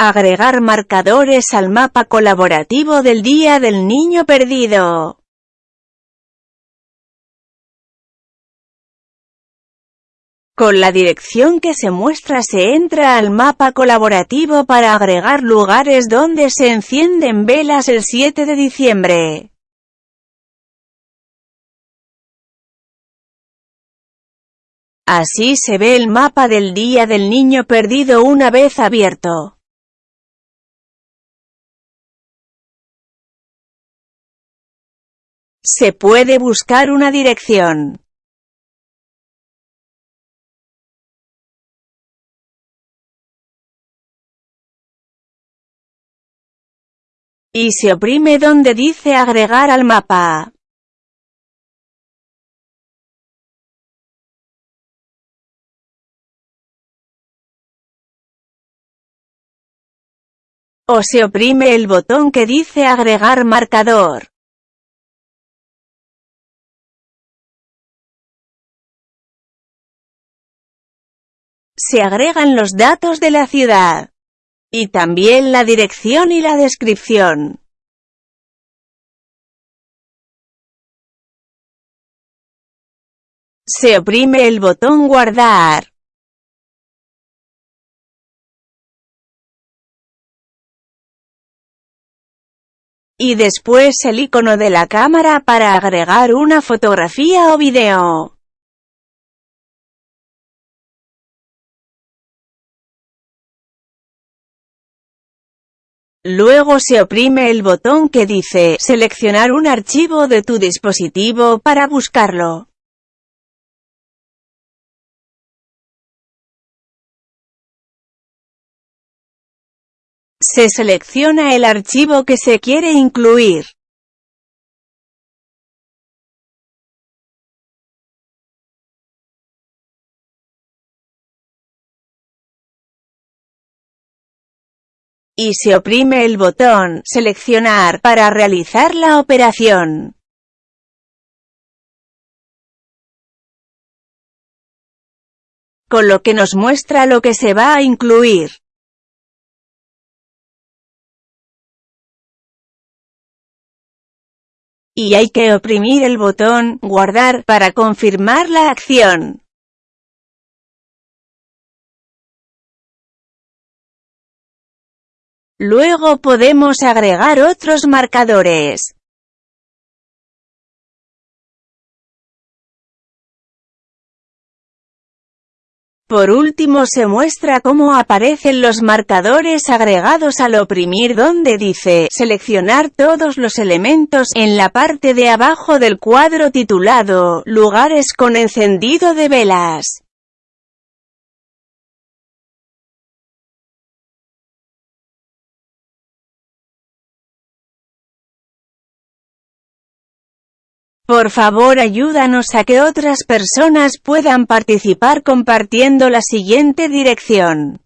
Agregar marcadores al mapa colaborativo del Día del Niño Perdido. Con la dirección que se muestra se entra al mapa colaborativo para agregar lugares donde se encienden velas el 7 de diciembre. Así se ve el mapa del Día del Niño Perdido una vez abierto. Se puede buscar una dirección. y se oprime donde dice agregar al mapa. O se oprime el botón que dice agregar marcador. Se agregan los datos de la ciudad. Y también la dirección y la descripción. Se oprime el botón guardar. Y después el icono de la cámara para agregar una fotografía o video. Luego se oprime el botón que dice «Seleccionar un archivo de tu dispositivo» para buscarlo. Se selecciona el archivo que se quiere incluir. Y se oprime el botón «Seleccionar» para realizar la operación. Con lo que nos muestra lo que se va a incluir. Y hay que oprimir el botón «Guardar» para confirmar la acción. Luego podemos agregar otros marcadores. Por último se muestra cómo aparecen los marcadores agregados al oprimir donde dice «Seleccionar todos los elementos» en la parte de abajo del cuadro titulado «Lugares con encendido de velas». Por favor ayúdanos a que otras personas puedan participar compartiendo la siguiente dirección.